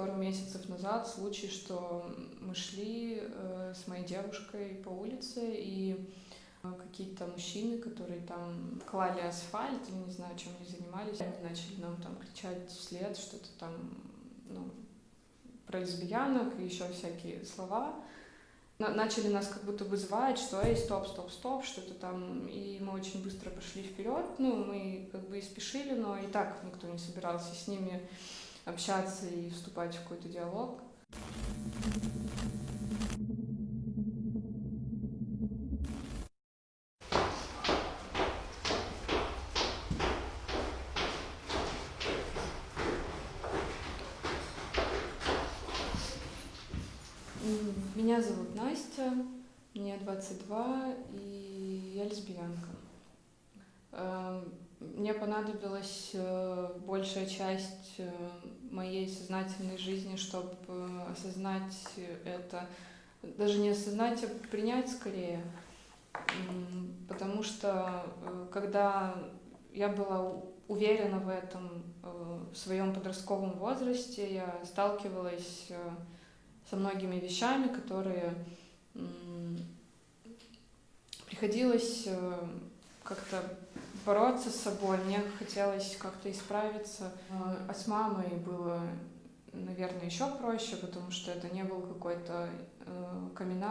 пару месяцев назад случай, что мы шли э, с моей девушкой по улице, и э, какие-то мужчины, которые там клали асфальт, я не знаю, чем они занимались, они начали нам там кричать вслед что-то там, ну, про лесбиянок и еще всякие слова. Начали нас как будто бы звать, что эй, стоп, стоп, стоп, что-то там. И мы очень быстро пошли вперед. Ну, мы как бы и спешили, но и так никто не собирался с ними общаться и вступать в какой-то диалог. Меня зовут Настя, мне 22, и я лесбиянка. Мне понадобилась э, большая часть э, моей сознательной жизни, чтобы э, осознать это, даже не осознать, а принять скорее. Потому что когда я была уверена в этом в своем подростковом возрасте, я сталкивалась со многими вещами, которые приходилось как-то бороться с собой, мне хотелось как-то исправиться. А с мамой было, наверное, еще проще, потому что это не был какой-то э, камин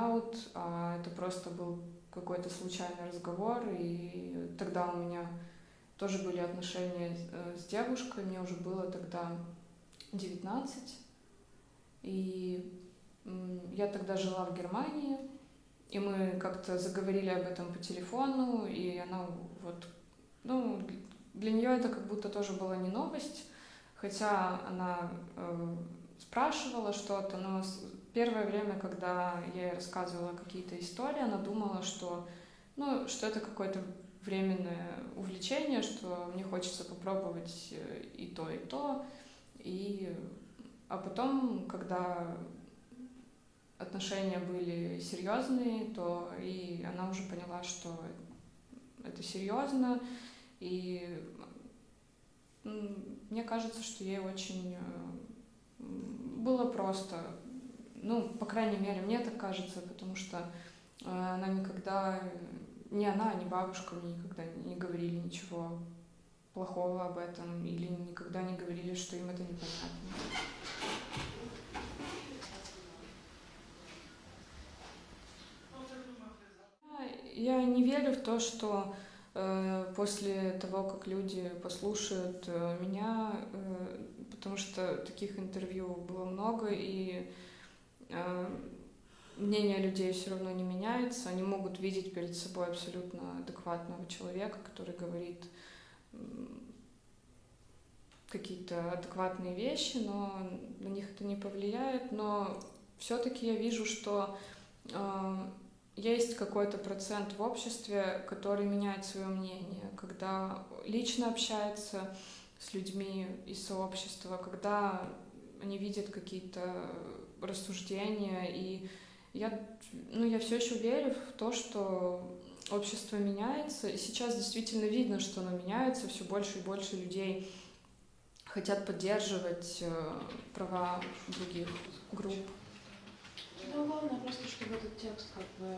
а это просто был какой-то случайный разговор, и тогда у меня тоже были отношения э, с девушкой, мне уже было тогда 19, и я тогда жила в Германии, и мы как-то заговорили об этом по телефону, и она вот ну, для нее это как будто тоже была не новость, хотя она э, спрашивала что-то, но первое время, когда я ей рассказывала какие-то истории, она думала, что, ну, что это какое-то временное увлечение, что мне хочется попробовать э, и то, и то. И... А потом, когда отношения были серьезные, то и она уже поняла, что это серьезно, и мне кажется, что ей очень э, было просто, ну, по крайней мере, мне так кажется, потому что э, она никогда, ни она, ни бабушка мне никогда не говорили ничего плохого об этом или никогда не говорили, что им это непонятно. Я не верю в то, что Э, после того, как люди послушают э, меня, э, потому что таких интервью было много, и мнение людей все равно не меняется, они могут видеть перед собой абсолютно адекватного человека, который говорит какие-то адекватные вещи, но на них это не повлияет, но все-таки я вижу, что есть какой-то процент в обществе, который меняет свое мнение, когда лично общается с людьми из сообщества, когда они видят какие-то рассуждения, и я, ну, я все еще верю в то, что общество меняется, и сейчас действительно видно, что оно меняется, все больше и больше людей хотят поддерживать э, права других групп. Ну, главное просто, чтобы этот текст как бы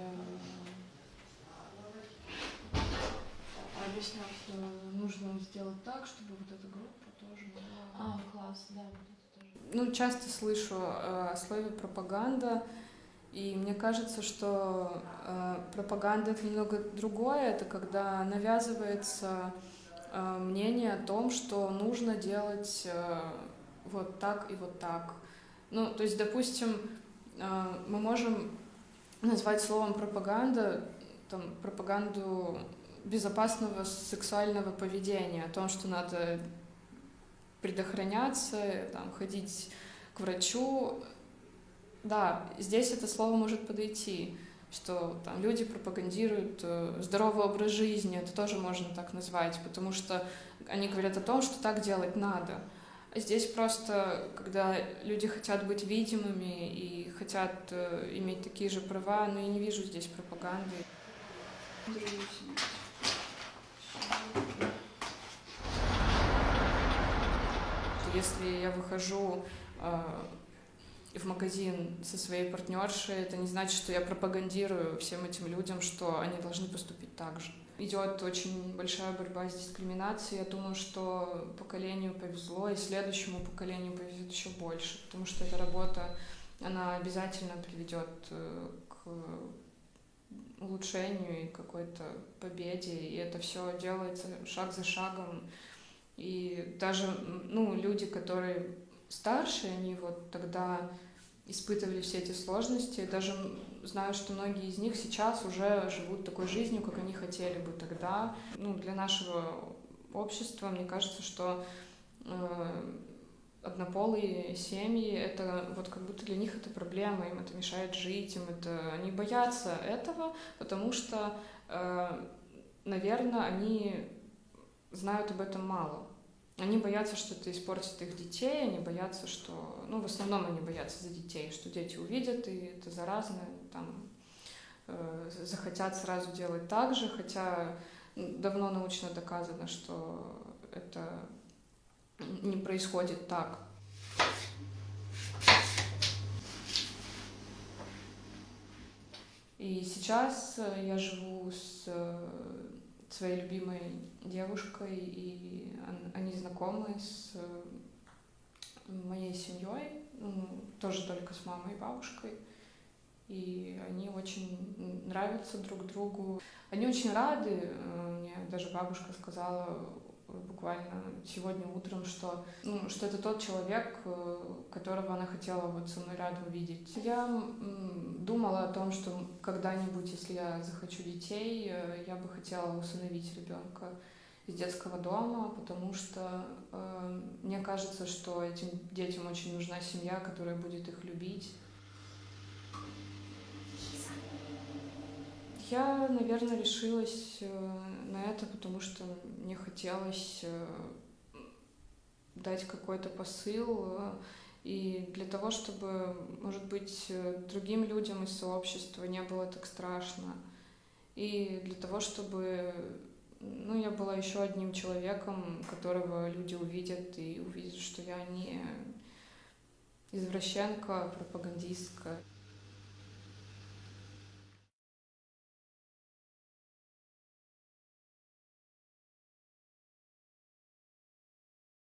объяснял, что нужно сделать так, чтобы вот эта группа тоже была... А, класс, да, вот это тоже. Ну, часто слышу э, о слове «пропаганда», и мне кажется, что э, пропаганда — это немного другое, это когда навязывается э, мнение о том, что нужно делать э, вот так и вот так. Ну, то есть, допустим, мы можем назвать словом пропаганда там, пропаганду безопасного сексуального поведения, о том, что надо предохраняться, там, ходить к врачу. Да, здесь это слово может подойти, что там люди пропагандируют э, здоровый образ жизни, это тоже можно так назвать, потому что они говорят о том, что так делать надо. Здесь просто, когда люди хотят быть видимыми и хотят э, иметь такие же права, но я не вижу здесь пропаганды. Если я выхожу в магазин со своей партнершей, это не значит, что я пропагандирую всем этим людям, что они должны поступить так же. Идет очень большая борьба с дискриминацией. Я думаю, что поколению повезло, и следующему поколению повезет еще больше, потому что эта работа, она обязательно приведет э, к улучшению и какой-то победе, и это все делается шаг за шагом. И даже ну, люди, которые старше, они вот тогда испытывали все эти сложности. Даже знаю, что многие из них сейчас уже живут такой жизнью, как они хотели бы тогда. Ну, для нашего общества, мне кажется, что э, однополые семьи, это вот как будто для них это проблема, им это мешает жить, им это... Они боятся этого, потому что, э, наверное, они знают об этом мало. Они боятся, что это испортит их детей, они боятся, что... Ну, в основном они боятся за детей, что дети увидят, и это заразно, там, э, захотят сразу делать так же, хотя давно научно доказано, что это не происходит так. И сейчас я живу с э, своей любимой девушкой, и они знакомы с э, моей семьей, ну, тоже только с мамой и бабушкой. И они очень нравятся друг другу. Они очень рады. Э, мне даже бабушка сказала, буквально сегодня утром, что, ну, что это тот человек, э, которого она хотела вот со мной рядом видеть. Я думала о том, что когда-нибудь, если я захочу детей, э, я бы хотела усыновить ребенка из детского дома, потому что э, мне кажется, что этим детям очень нужна семья, которая будет их любить. Я, наверное, решилась э, на это, потому что мне хотелось э, дать какой-то посыл э, и для того, чтобы, может быть, другим людям из сообщества не было так страшно. И для того, чтобы ну, я была еще одним человеком, которого люди увидят и увидят, что я не извращенка, пропагандистка.